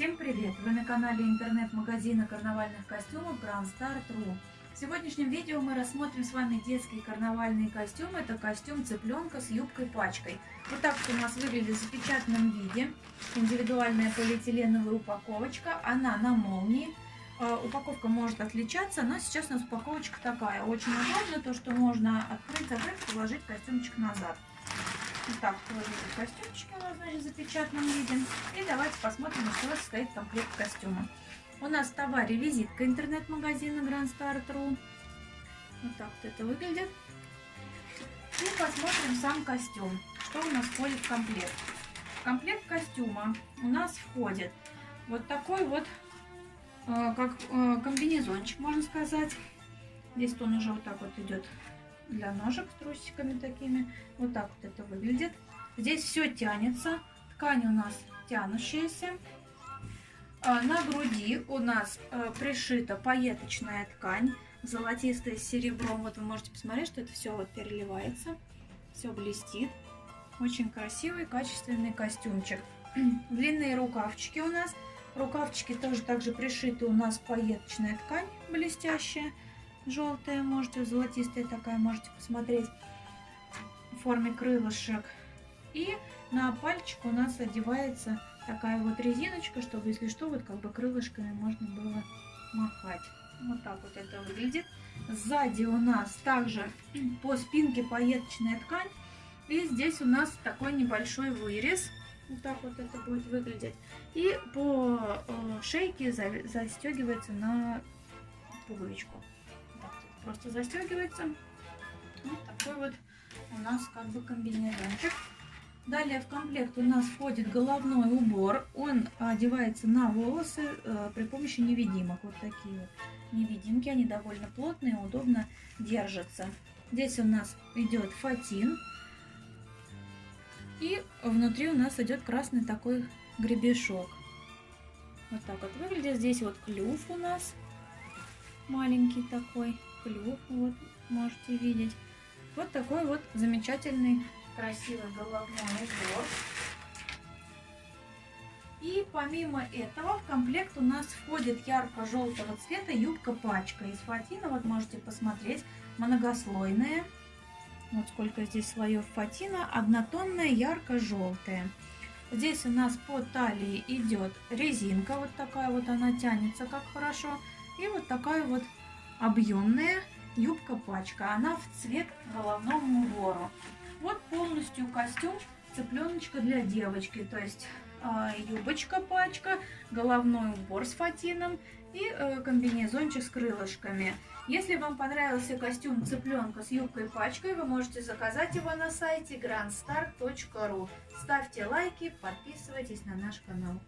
Всем привет! Вы на канале интернет-магазина карнавальных костюмов Grand Star.ru. В сегодняшнем видео мы рассмотрим с вами детские карнавальные костюмы. Это костюм цыпленка с юбкой-пачкой. Вот так вот у нас выглядит в запечатанном виде. Индивидуальная полиэтиленовая упаковочка. Она на молнии. А, упаковка может отличаться, но сейчас у нас упаковочка такая. Очень удобно, то что можно открыть, закрыть, положить костюмчик назад. Вот так выглядят костюмчики у нас, значит, в запечатанном виде. И давайте посмотрим, из чего состоит комплект костюма. У нас в товаре визитка интернет-магазина Grand Start.ru. Вот так вот это выглядит. И посмотрим сам костюм. Что у нас входит в комплект. В комплект костюма у нас входит вот такой вот, э, как э, комбинезончик, можно сказать. Здесь он уже вот так вот идет для ножек с трусиками такими. Вот так вот это выглядит. Здесь все тянется. Ткань у нас тянущаяся. А, на груди у нас э, пришита пайеточная ткань, золотистая с серебром. Вот вы можете посмотреть, что это все вот переливается, все блестит. Очень красивый, качественный костюмчик. Длинные рукавчики у нас. Рукавчики тоже также пришиты у нас пайеточная ткань блестящая желтая, можете, золотистая такая, можете посмотреть в форме крылышек. И на пальчик у нас одевается такая вот резиночка, чтобы, если что, вот как бы крылышками можно было махать. Вот так вот это выглядит. Сзади у нас также по спинке пайеточная ткань. И здесь у нас такой небольшой вырез. Вот так вот это будет выглядеть. И по э, шейке застегивается на пуговичку просто застегивается. Вот такой вот у нас как бы комбинезончик. Далее в комплект у нас входит головной убор. Он одевается на волосы э, при помощи невидимок. Вот такие вот невидимки. Они довольно плотные, удобно держатся. Здесь у нас идет фатин. И внутри у нас идет красный такой гребешок. Вот так вот выглядит. Здесь вот клюв у нас маленький такой клюв, вот можете видеть. Вот такой вот замечательный, красивый головной убор. И помимо этого в комплект у нас входит ярко-желтого цвета юбка-пачка из фатина. Вот можете посмотреть, многослойная. Вот сколько здесь слоев фатина. Однотонная, ярко-желтая. Здесь у нас по талии идет резинка. Вот такая вот она тянется как хорошо. И вот такая вот объемная юбка-пачка. Она в цвет головному убору. Вот полностью костюм цыпленочка для девочки. То есть э, юбочка-пачка, головной убор с фатином и э, комбинезончик с крылышками. Если вам понравился костюм цыпленка с юбкой-пачкой, вы можете заказать его на сайте grandstar.ru. Ставьте лайки, подписывайтесь на наш канал.